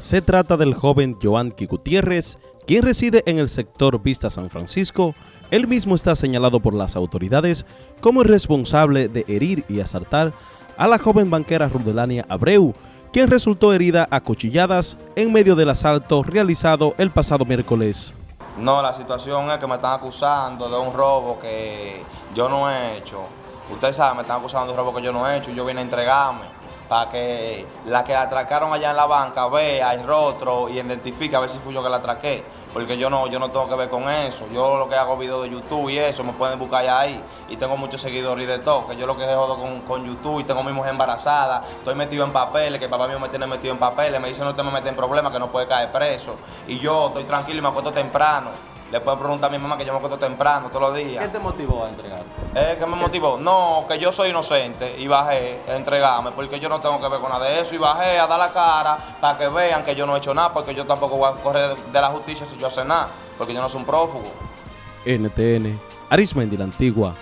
Se trata del joven Joanqui Gutiérrez, quien reside en el sector Vista San Francisco. Él mismo está señalado por las autoridades como responsable de herir y asaltar a la joven banquera Rudelania Abreu, quien resultó herida a cuchilladas en medio del asalto realizado el pasado miércoles. No, la situación es que me están acusando de un robo que yo no he hecho. Ustedes saben, me están acusando de un robo que yo no he hecho y yo vine a entregarme para que la que atracaron allá en la banca vea el rostro y identifique a ver si fui yo que la atraqué. Porque yo no, yo no tengo que ver con eso. Yo lo que hago videos de YouTube y eso, me pueden buscar ya ahí. Y tengo muchos seguidores y de todo. Que yo lo que jodo con, con YouTube y tengo mi mujer embarazada. Estoy metido en papeles, que papá mío me tiene metido en papeles. Me dice no te me metes en problemas, que no puede caer preso. Y yo estoy tranquilo y me acuesto temprano. Le pueden preguntar a mi mamá que yo me acuesto temprano todos los días. ¿Qué te motivó a entregarte? Eh, ¿Qué me motivó? No, que yo soy inocente y bajé a entregarme porque yo no tengo que ver con nada de eso y bajé a dar la cara para que vean que yo no he hecho nada porque yo tampoco voy a correr de la justicia si yo hace nada porque yo no soy un prófugo. NTN, Arismendi la Antigua.